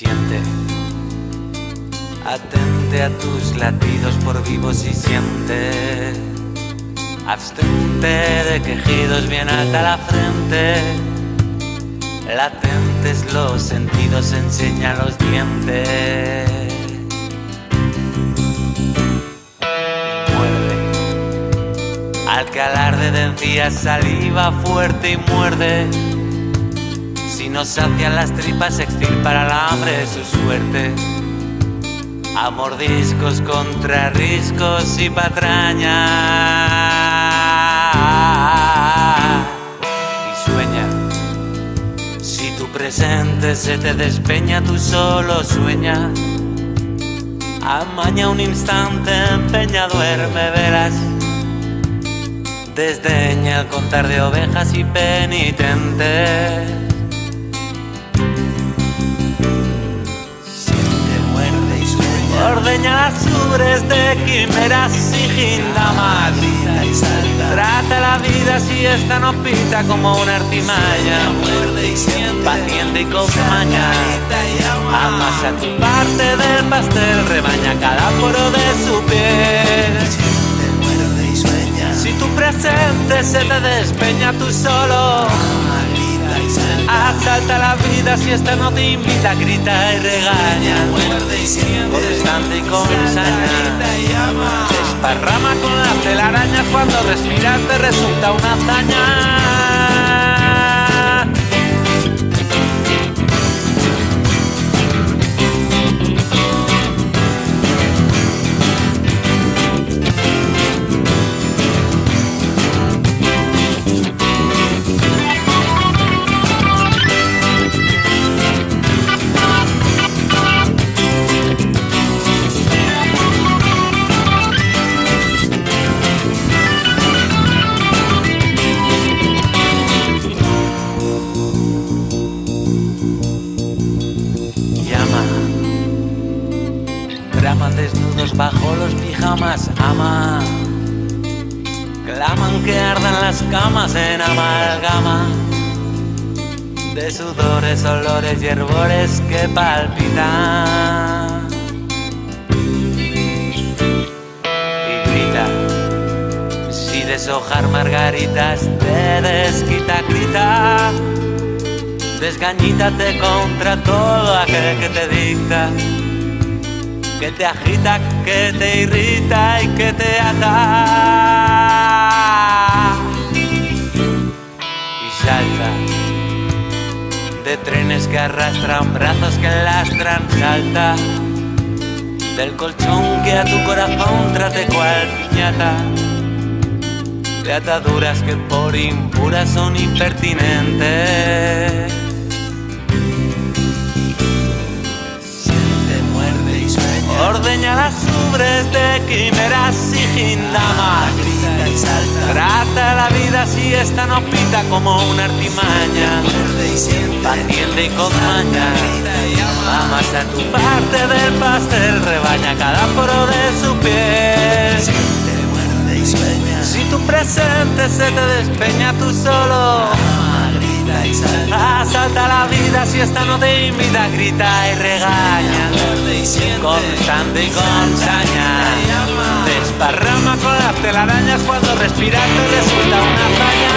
Siente, atente a tus latidos por vivos y siente. Abstente de quejidos bien alta la frente. Latentes los sentidos, enseña los dientes. Muerde, al que alarde de encías saliva fuerte y muerde si no sacian las tripas, extirpar al hambre su suerte. A mordiscos contra riscos y patrañas. Y sueña, si tu presente se te despeña, tú solo sueña. Amaña un instante, empeña, duerme, verás. Desdeña el contar de ovejas y penitentes. Ordeña las ubres de quimeras y gindamas. Trata la vida si esta no pita como una artimaña. Paciente y con maña. Amasa tu parte del pastel, rebaña cada poro de su piel. Si tu presente se te despeña tú solo. Si esta no te invita, grita y regaña. Constante y con saña. Desparrama con las telarañas cuando respirar te resulta una hazaña. Bajo los pijamas, ama. Claman que ardan las camas en amalgama. De sudores, olores y herbores que palpitan. Y grita, si deshojar margaritas te desquita, grita. Desgañítate contra todo aquel que te dicta que te agita, que te irrita y que te ata. Y salta de trenes que arrastran brazos que lastran, salta del colchón que a tu corazón trate cual piñata. De ataduras que por impuras son impertinentes ubres de quimeras y gindamas. Trata la vida si esta no pita como una artimaña. Paciente y con maña. Amasa tu parte del pastel, rebaña cada poro de su piel. Si tu presente se te despeña tú solo. Asalta la vida si esta no te invita, grita y regaña. Constante y con saña. Desparrama con las telarañas cuando respirar te resulta una hazaña.